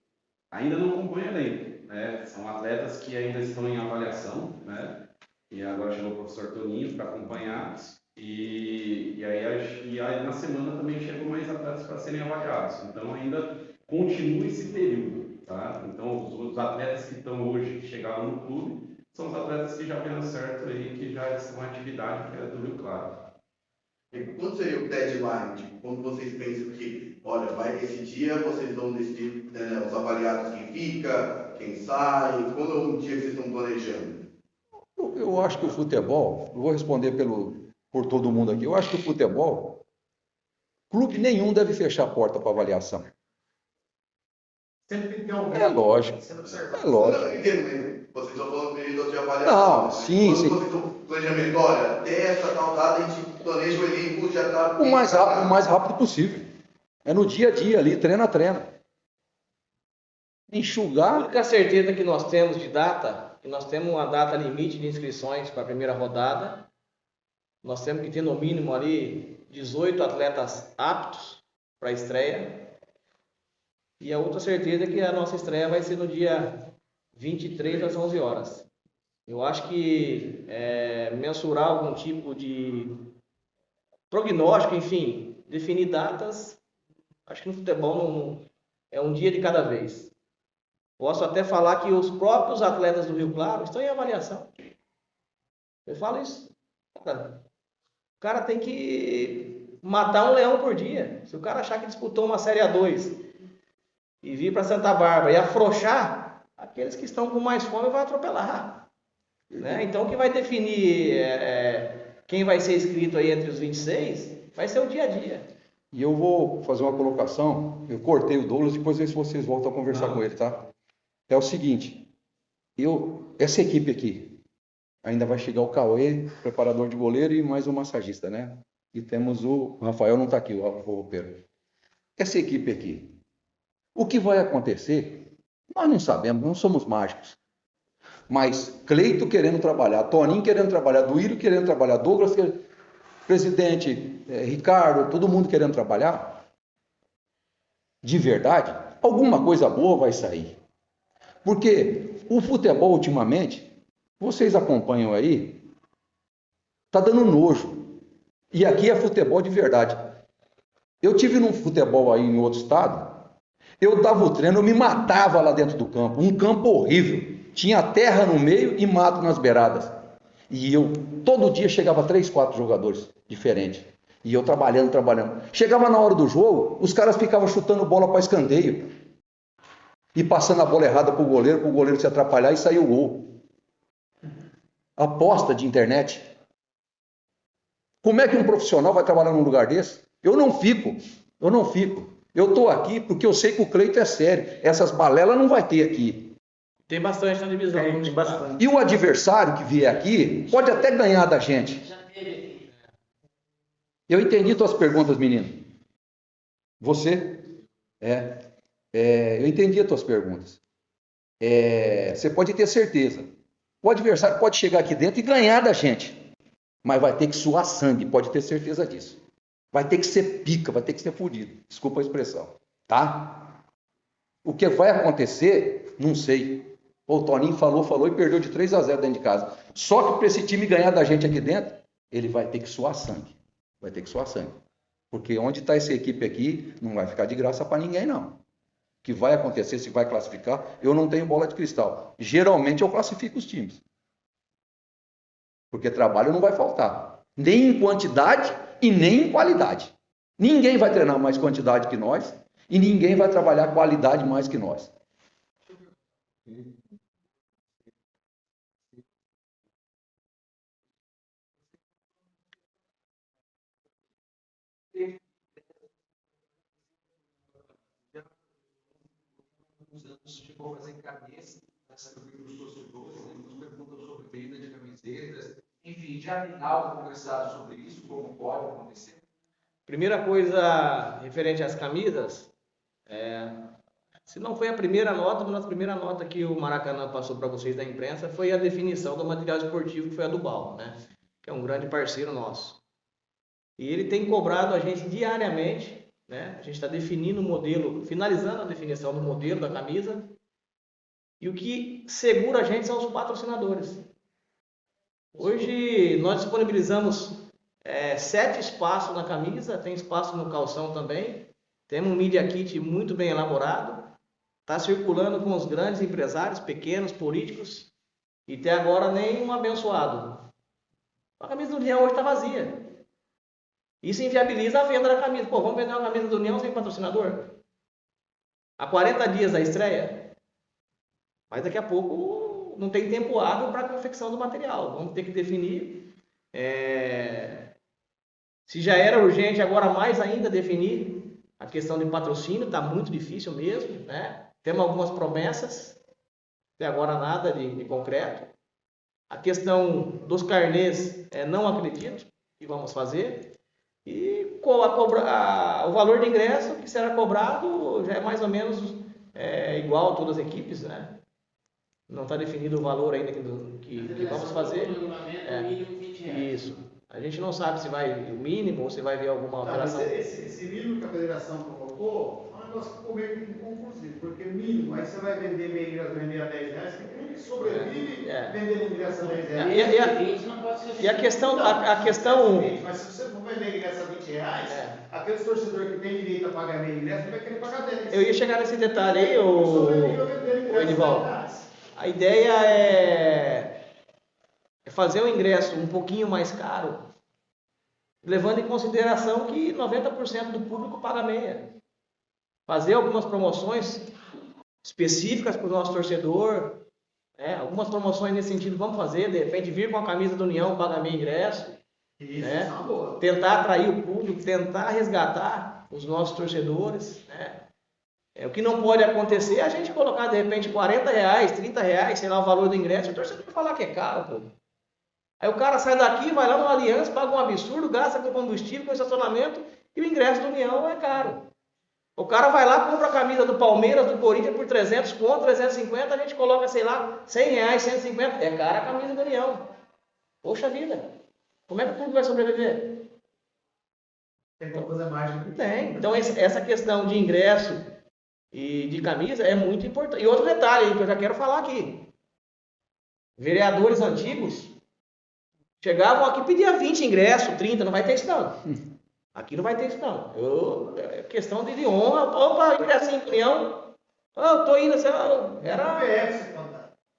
Ainda não acompanho o elenco, né? São atletas que ainda estão em avaliação, né? E agora chegou o professor Toninho para acompanhar. E, e, aí, e aí na semana também chegam mais atletas para serem avaliados. Então ainda continua esse período, tá? Então os, os atletas que estão hoje, que chegaram no clube, são os atletas que já deram certo aí, que já estão em atividade, que é do Rio Claro. E quando seria o deadline? Tipo, quando vocês pensam que, olha, vai esse dia, vocês vão decidir né, os avaliados quem fica, quem sai, quando é um dia que vocês estão planejando? Eu, eu acho que o futebol, eu vou responder pelo, por todo mundo aqui. Eu acho que o futebol, clube nenhum deve fechar a porta para avaliação. Sempre tem alguém. É lógico. É lógico. Vocês estão falando período de avaliação. Não, sim, quando sim. estão planejamento, olha, até essa tal data a gente planeja o elenco, já está. O mais rápido, o mais rápido possível. É no dia a dia ali, treino a treino. A Enxugar. única certeza que nós temos de data, que nós temos uma data limite de inscrições para a primeira rodada. Nós temos que ter no mínimo ali 18 atletas aptos para a estreia. E a outra certeza é que a nossa estreia vai ser no dia 23 às 11 horas. Eu acho que é, mensurar algum tipo de prognóstico, enfim, definir datas, acho que no futebol não, é um dia de cada vez. Posso até falar que os próprios atletas do Rio Claro estão em avaliação. Eu falo isso. Cara, cara tem que matar um leão por dia. Se o cara achar que disputou uma Série A2 e vir para Santa Bárbara e afrouxar, aqueles que estão com mais fome vai atropelar. Né? Então, o que vai definir é, quem vai ser inscrito aí entre os 26 vai ser o dia a dia. E eu vou fazer uma colocação. Eu cortei o Douglas, depois ver se vocês voltam a conversar com ele, tá? É o seguinte, eu, essa equipe aqui, ainda vai chegar o Cauê, preparador de goleiro e mais um massagista, né? E temos o, o Rafael não está aqui, o, o roupeiro. Essa equipe aqui, o que vai acontecer, nós não sabemos, não somos mágicos. Mas Cleito querendo trabalhar, Toninho querendo trabalhar, Duírio querendo trabalhar, Douglas, querendo, presidente, eh, Ricardo, todo mundo querendo trabalhar, de verdade, alguma coisa boa vai sair. Porque o futebol ultimamente, vocês acompanham aí, tá dando nojo. E aqui é futebol de verdade. Eu tive num futebol aí em outro estado, eu dava o treino, eu me matava lá dentro do campo, um campo horrível. Tinha terra no meio e mato nas beiradas. E eu, todo dia, chegava três, quatro jogadores diferentes. E eu trabalhando, trabalhando. Chegava na hora do jogo, os caras ficavam chutando bola para escanteio. E passando a bola errada para o goleiro, para o goleiro se atrapalhar e sair o gol. Aposta de internet. Como é que um profissional vai trabalhar num lugar desse? Eu não fico, eu não fico. Eu estou aqui porque eu sei que o Cleito é sério. Essas balelas não vai ter aqui. Tem bastante na divisão. Tem, tem bastante. E o adversário que vier aqui pode até ganhar da gente. Eu entendi tuas perguntas, menino. Você? É. É, eu entendi as tuas perguntas. É, você pode ter certeza. O adversário pode chegar aqui dentro e ganhar da gente. Mas vai ter que suar sangue, pode ter certeza disso. Vai ter que ser pica, vai ter que ser fudido. Desculpa a expressão. Tá? O que vai acontecer, não sei. O Toninho falou, falou e perdeu de 3 a 0 dentro de casa. Só que para esse time ganhar da gente aqui dentro, ele vai ter que suar sangue. Vai ter que suar sangue. Porque onde está essa equipe aqui, não vai ficar de graça para ninguém, não. Que vai acontecer, se vai classificar, eu não tenho bola de cristal. Geralmente eu classifico os times. Porque trabalho não vai faltar. Nem em quantidade e nem em qualidade. Ninguém vai treinar mais quantidade que nós e ninguém vai trabalhar qualidade mais que nós. Anos chegou a fazer cabeça nessa grupo dos torcedores, né? nos perguntam sobre venda de camisetas, enfim, já algo conversado sobre isso, como pode acontecer? Primeira coisa referente às camisas, é, se não foi a primeira nota, a primeira nota que o Maracanã passou para vocês da imprensa foi a definição do material esportivo, que foi a do Bal, né? que é um grande parceiro nosso. E ele tem cobrado a gente diariamente, né? a gente está definindo o modelo, finalizando a definição do modelo da camisa, e o que segura a gente são os patrocinadores. Hoje nós disponibilizamos é, sete espaços na camisa, tem espaço no calção também. Temos um Media Kit muito bem elaborado. Está circulando com os grandes empresários, pequenos, políticos. E até agora nem um abençoado. A camisa do União hoje está vazia. Isso inviabiliza a venda da camisa. Pô, vamos vender uma camisa do União sem patrocinador? Há 40 dias da estreia. Mas daqui a pouco não tem tempo hábil para a confecção do material. Vamos ter que definir. É... Se já era urgente, agora mais ainda definir a questão de patrocínio. Está muito difícil mesmo. Né? Temos algumas promessas. Até agora nada de, de concreto. A questão dos carnês, é, não acredito que vamos fazer. E a cobra, a, o valor de ingresso que será cobrado já é mais ou menos é, igual a todas as equipes, né? Não está definido o valor ainda que, que, que vamos fazer. É, isso. A gente não sabe se vai o mínimo ou se vai ver alguma alteração. Não, esse, esse mínimo que a federação colocou é um negócio que ficou meio inconclusivo, porque mínimo, aí você vai vender meio ingresso, vender a 10 reais, tem que sobrevive é. Vendendo ingresso a 10 reais. E, e, a, e a questão. A, a questão... Mas se você for vender ingresso a 20 reais, é. aqueles torcedores que têm direito a pagar meio ingresso, vai querer pagar 10. Eu ia chegar nesse detalhe aí, o, o Edivaldo. A ideia é é fazer o ingresso um pouquinho mais caro, levando em consideração que 90% do público paga meia. Fazer algumas promoções específicas para o nosso torcedor, né? algumas promoções nesse sentido vamos fazer, de repente vir com a camisa do União, pagar meio ingresso. Isso, né? É tentar atrair o público, tentar resgatar os nossos torcedores. Né? É, o que não pode acontecer é a gente colocar de repente 40 reais, 30 reais, sei lá, o valor do ingresso, o torcedor vai falar que é caro, pô. Aí o cara sai daqui, vai lá no Aliança, paga um absurdo, gasta com combustível, com estacionamento e o ingresso do União é caro. O cara vai lá, compra a camisa do Palmeiras, do Corinthians por 300 conto, 350, a gente coloca, sei lá, 100 reais, 150. É cara a camisa do União. Poxa vida. Como é que o público vai sobreviver? Tem como fazer mais. Tem. Então essa questão de ingresso e de camisa é muito importante. E outro detalhe que eu já quero falar aqui. Vereadores antigos Chegavam aqui pediam 20 ingressos, 30, não vai ter isso não. Aqui não vai ter isso não. Eu, é questão de, de honra. Opa, ingressinho, Leão. Oh, eu tô indo, assim, era...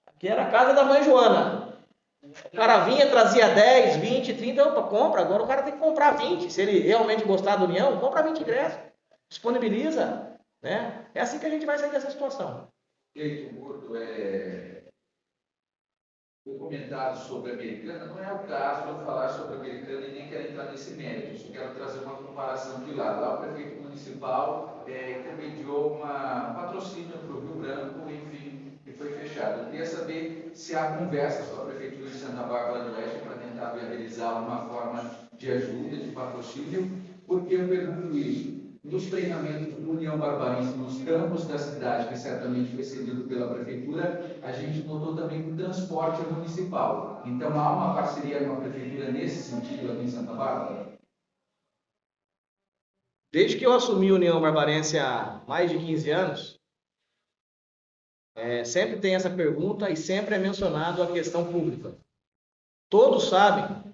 Aqui era a casa da mãe Joana. O cara vinha, trazia 10, 20, 30, opa, compra. Agora o cara tem que comprar 20. Se ele realmente gostar do União, compra 20 ingressos. Disponibiliza. Né? É assim que a gente vai sair dessa situação. Eito, Gordo, é, o comentário sobre a americana, não é o caso eu falar sobre a americana e nem quero entrar nesse mérito, só quero trazer uma comparação de lá. Lá o prefeito municipal é, intermediou uma, um patrocínio para o Rio Branco, enfim, e foi fechado. Eu queria saber se há conversas com a Prefeitura de Santa Bárbara do Oeste para tentar viabilizar uma forma de ajuda, de patrocínio, porque eu pergunto isso nos treinamentos do União Barbarense, nos campos da cidade, que certamente foi cedido pela prefeitura, a gente notou também o transporte municipal. Então há uma parceria com a prefeitura nesse sentido aqui em Santa Bárbara? Desde que eu assumi a União Barbarense há mais de 15 anos, é, sempre tem essa pergunta e sempre é mencionado a questão pública. Todos sabem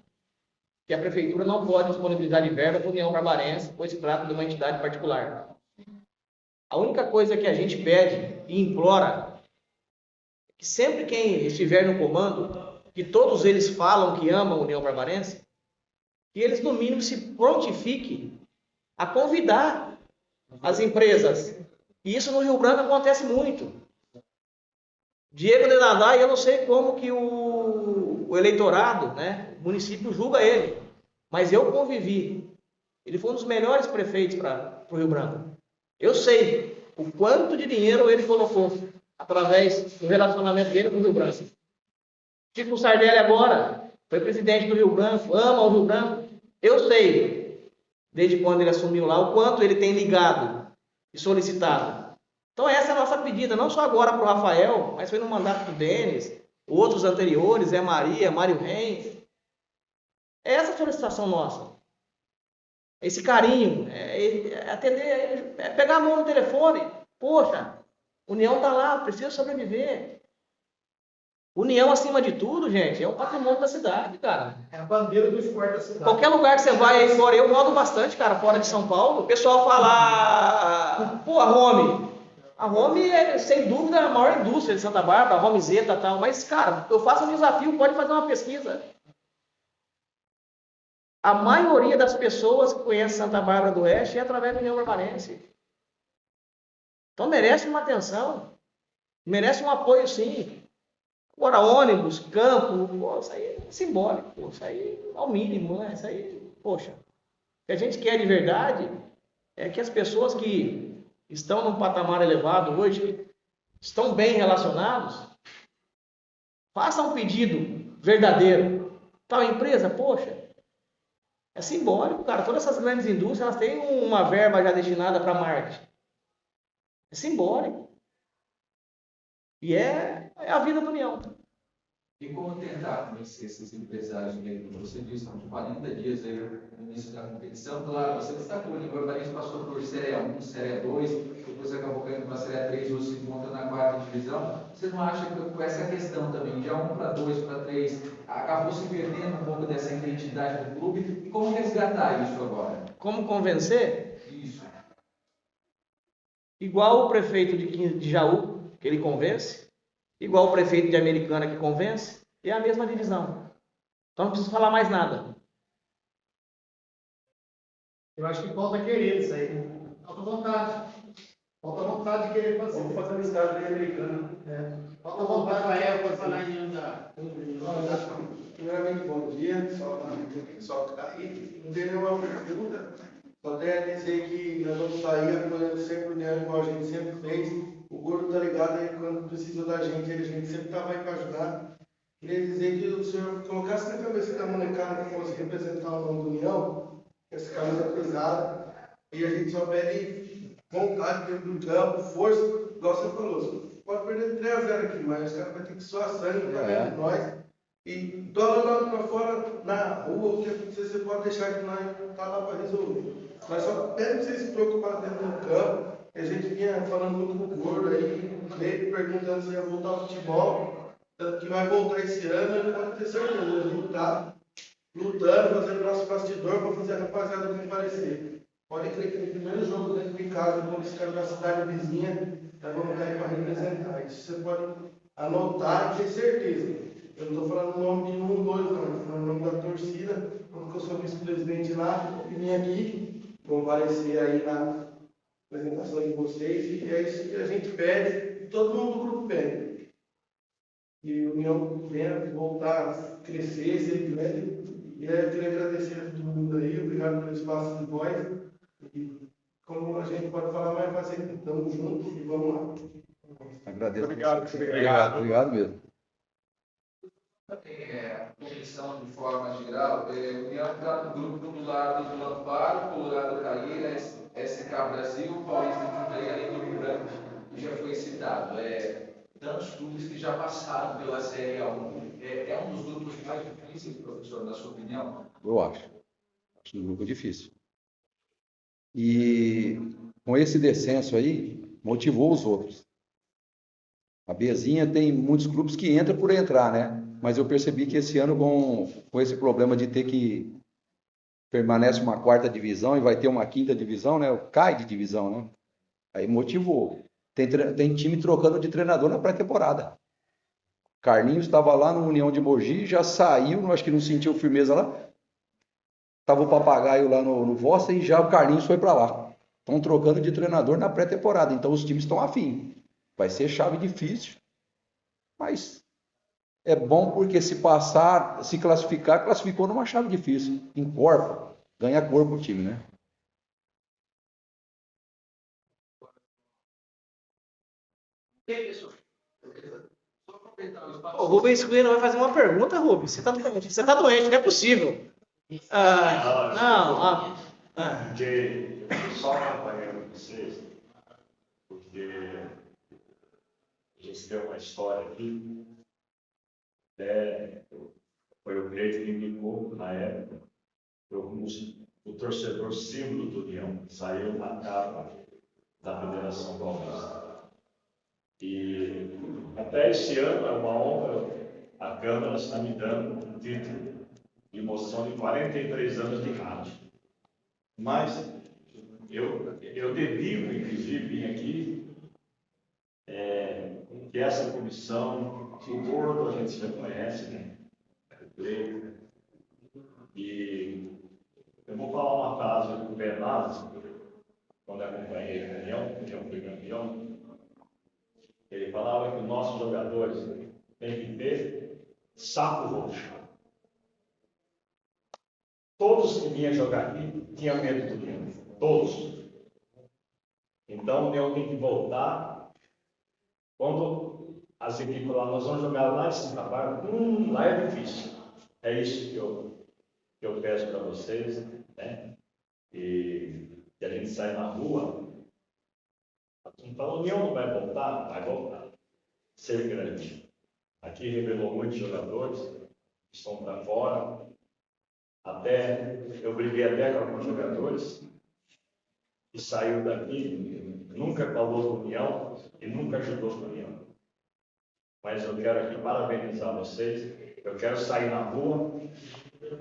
que a prefeitura não pode disponibilizar de verba para a União Barbarense, pois se trata de uma entidade particular. A única coisa que a gente pede e implora é que sempre quem estiver no comando, que todos eles falam que amam a União Barbarense, que eles no mínimo se prontifiquem a convidar as empresas. E isso no Rio Branco acontece muito. Diego de Nadai, eu não sei como que o, o eleitorado, né, o município julga ele. Mas eu convivi. Ele foi um dos melhores prefeitos para o Rio Branco. Eu sei o quanto de dinheiro ele colocou através do relacionamento dele com o Rio Branco. Chico Sardelli agora foi presidente do Rio Branco, ama o Rio Branco. Eu sei. desde quando ele assumiu lá, o quanto ele tem ligado e solicitado. Então essa é a nossa pedida, não só agora para o Rafael, mas foi no mandato do Denis, outros anteriores, é Maria, Mário Reis. Essa a solicitação nossa. Esse carinho, é, é atender, é pegar a mão no telefone. Poxa, União está lá, precisa sobreviver. União, acima de tudo, gente, é o patrimônio da cidade, cara. É a bandeira do esporte da cidade. Qualquer lugar que você vai aí fora, eu rodo bastante, cara, fora de São Paulo, o pessoal fala, pô, a Home. A Home é, sem dúvida, a maior indústria de Santa Bárbara, a Homezeta e tal. Mas, cara, eu faço um desafio, pode fazer uma pesquisa. A maioria das pessoas que conhecem Santa Bárbara do Oeste é através União Barbarense. Então merece uma atenção, merece um apoio sim. Agora, ônibus, campo, isso aí é simbólico, isso aí é o mínimo, né? Isso aí, poxa. O que a gente quer de verdade é que as pessoas que estão num patamar elevado hoje, estão bem relacionados, façam um pedido verdadeiro. Tal empresa, poxa, é simbólico, cara. Todas essas grandes indústrias elas têm uma verba já destinada para marketing. É simbólico. E é, é a vida do União. E como tentar convencer esses empresários, como você disse, são 40 dias aí no início da competição, claro, você destacou, o Barbarense passou por Série 1, Série 2, depois acabou caindo para a Série 3, hoje se encontra na quarta divisão. Você não acha que com essa questão também, de 1 para 2 para 3, acabou se perdendo um pouco dessa identidade do clube? E como resgatar isso agora? Como convencer? Isso. Igual o prefeito de, de Jaú, que ele convence, igual o prefeito de Americana que convence, é a mesma divisão. Então não preciso falar mais nada. Eu acho que falta querer isso aí. Falta vontade. Falta vontade de querer fazer. Vamos fazer um estado de americano. É. Falta vontade de Rafael querer foi falar fazer. em da. Primeiramente, bom dia, só para o pessoal que está aí. Não tem nenhuma pergunta, só tenho a dizer que nós vamos sair apoiando sempre o União, igual a gente sempre fez. O Gordo tá ligado aí quando precisa da gente, a gente sempre estava aí para ajudar. Queria dizer que o senhor colocasse na cabeça da molecada que fosse representar o nome do União, essa camisa pesada, e a gente só pede vontade dentro do campo, força, igual você falou. Pode perder 3 a 0 aqui, mas os caras vão ter que suar sangue para É. dentro de nós. E dólar lá para fora, na rua, o que acontecer, você pode deixar que nós tá lá para resolver. Nós só pedimos vocês se preocupar dentro do campo. A gente vinha falando muito com o Gordo aí, meio perguntando se ia voltar ao futebol. Tanto que vai voltar esse ano, ele pode ter certeza. Tá lutando, fazendo nosso bastidor para fazer a rapaziada comparecer. Pode crer que no primeiro jogo dentro de casa, quando esse cara da cidade vizinha, nós vamos cair para representar. Isso você pode anotar e ter certeza. Eu não estou falando o nome de um, dois, não. Estou falando o nome da torcida, porque eu sou vice-presidente lá, e vim aqui comparecer aí na apresentação de vocês, e é isso que a gente pede, e todo mundo do grupo pede. E o União venha voltar a crescer, ser grande. E aí eu queria agradecer a todo mundo aí, obrigado pelo espaço de voz. E como a gente pode falar mais fazer, estamos juntos e vamos lá. Agradeço. Obrigado, Obrigado, obrigado mesmo. É, comissão de forma geral, é, União está no grupo do lado do Amparo, Colorado Caíra, SK Brasil, Paulista de Jundiaí, além do Rio Branco, que já foi citado. É, tantos clubes que já passaram pela Série A1. É, é um dos grupos mais difíceis, professor, na sua opinião? Eu acho. Acho um grupo difícil. E com esse descenso aí, motivou os outros. A Bezinha tem muitos clubes que entram por entrar, né? Mas eu percebi que esse ano, com, com esse problema de ter que permanece uma quarta divisão e vai ter uma quinta divisão, né? Cai de divisão, né? Aí motivou. Tem, tem time trocando de treinador na pré-temporada. Carlinhos estava lá no União de Mogi, já saiu, acho que não sentiu firmeza lá. Tava o papagaio lá no, no Vossa e já o Carlinhos foi para lá. Estão trocando de treinador na pré-temporada, então os times estão afim. Vai ser chave difícil, mas é bom porque se passar, se classificar, classificou numa chave difícil. Encorpa, ganha corpo o time, né? Só aproveitar o espaço. O Rubens Cunha vai fazer uma pergunta, Rubens. Você tá doente, você tá doente, não é possível. Ah, não, ah, eu só acompanhando vocês, porque a gente tem uma história aqui. Foi o Grande que me indicou na época. Eu, o torcedor símbolo do União, saiu na capa da Federação Paulista. E até esse ano é uma honra, a Câmara está me dando um título de moção de 43 anos de rádio. Mas eu, eu dedico, inclusive, vim aqui, é, que essa comissão, o Gordo a gente já conhece, né? E eu vou falar uma frase do Bernardo, quando acompanhei a reunião, porque eu fui campeão. Ele falava que os nossos jogadores têm que ter saco roxo. Todos que vinham jogar aqui tinham medo do Leão. Todos. Então o Leão tem que voltar. Quando as equipes lá, nós vamos jogar lá em Santa Bárbara, hum, lá é difícil. É isso que eu, que eu peço para vocês, né? E que a gente sai na rua. Então a União não vai voltar? Vai voltar. Ser grande. Aqui revelou muitos jogadores que estão para fora. Até, eu briguei até com alguns jogadores que saiu daqui, nunca falou do União e nunca ajudou o União. Mas eu quero aqui parabenizar vocês. Eu quero sair na rua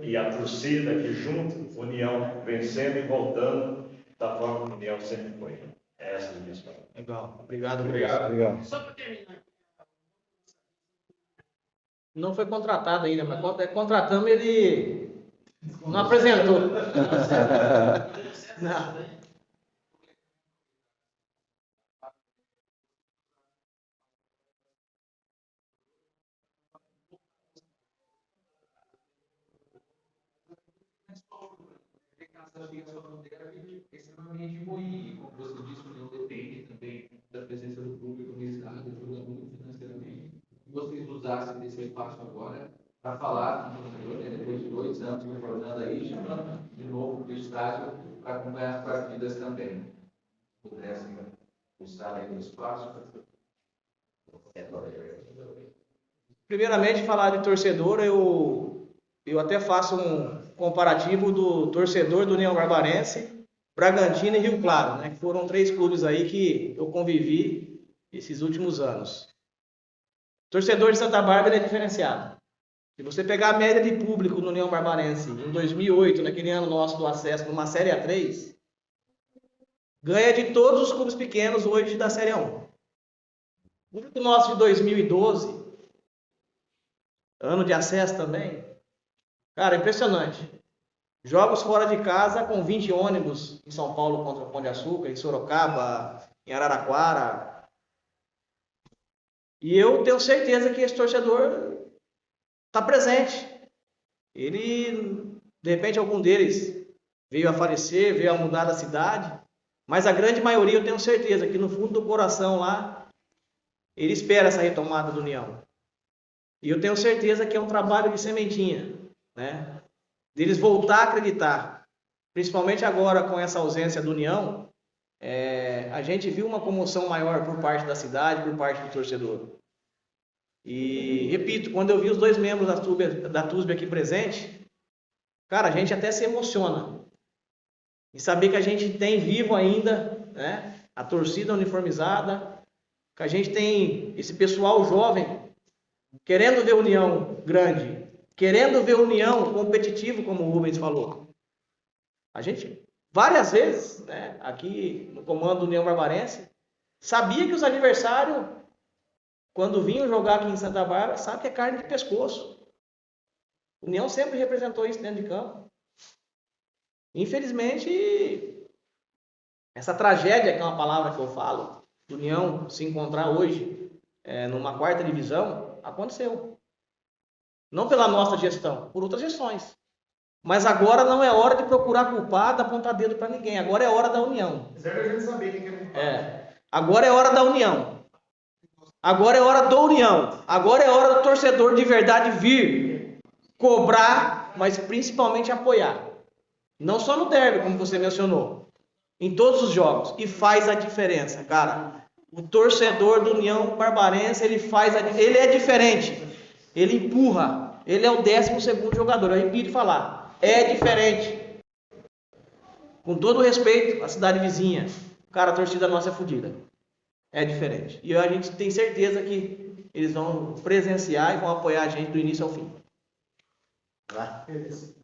e a torcida aqui junto, União vencendo e voltando da forma que União sempre foi. É essa é a minha história. Legal. Obrigado, Obrigado. Obrigado. Só para terminar. Não foi contratado ainda, mas quando é contratamos ele não apresentou. Não. Extremamente ruim, como você disse, não depende também da presença do público no estádio, ajuda muito financeiramente. E vocês usassem desse espaço agora para falar com o torcedor, né, depois de dois anos retornando aí, chamando de novo para o estádio para acompanhar as partidas também. Pudessem usar aí o espaço. Primeiramente, falar de torcedor, eu, eu até faço um comparativo do torcedor do União Barbarense, Bragantino e Rio Claro, né? Que foram três clubes aí que eu convivi esses últimos anos. Torcedor de Santa Bárbara é diferenciado. Se você pegar a média de público no União Barbarense em 2008, naquele ano nosso do acesso numa Série A3, ganha de todos os clubes pequenos hoje da Série A1. O público nosso de 2012, ano de acesso também, cara, impressionante. Jogos fora de casa com 20 ônibus em São Paulo contra o Pão de Açúcar, em Sorocaba, em Araraquara. E eu tenho certeza que esse torcedor está presente. Ele, de repente, algum deles veio a falecer, veio a mudar da cidade, mas a grande maioria eu tenho certeza que no fundo do coração lá, ele espera essa retomada do União. E eu tenho certeza que é um trabalho de sementinha, né? deles voltar a acreditar, principalmente agora com essa ausência do União, é, a gente viu uma comoção maior por parte da cidade, por parte do torcedor. E repito, quando eu vi os dois membros da TUSB, da TUSB aqui presente, cara, a gente até se emociona. E saber que a gente tem vivo ainda né, a torcida uniformizada, que a gente tem esse pessoal jovem querendo ver união grande, querendo ver união competitivo, como o Rubens falou. A gente, várias vezes, né, aqui no comando do União Barbarense, sabia que os adversários, quando vinham jogar aqui em Santa Bárbara, sabe que é carne de pescoço. União sempre representou isso dentro de campo. Infelizmente, essa tragédia, que é uma palavra que eu falo, do União se encontrar hoje é, numa quarta divisão, aconteceu. Não pela nossa gestão, por outras gestões. Mas agora não é hora de procurar culpado, apontar dedo para ninguém. Agora é hora da união. Zero a gente saber quem é É. Agora é hora da união. Agora é hora da união. Agora é hora do torcedor de verdade vir cobrar, mas principalmente apoiar. Não só no derby, como você mencionou. Em todos os jogos. E faz a diferença, cara. O torcedor do União Barbarense, ele faz a, ele é diferente. Ele empurra. Ele é o 12 segundo jogador. Eu repito falar. É diferente. Com todo o respeito à cidade vizinha. Cara, a torcida nossa é fodida. É diferente. E a gente tem certeza que eles vão presenciar e vão apoiar a gente do início ao fim. Vai. Beleza.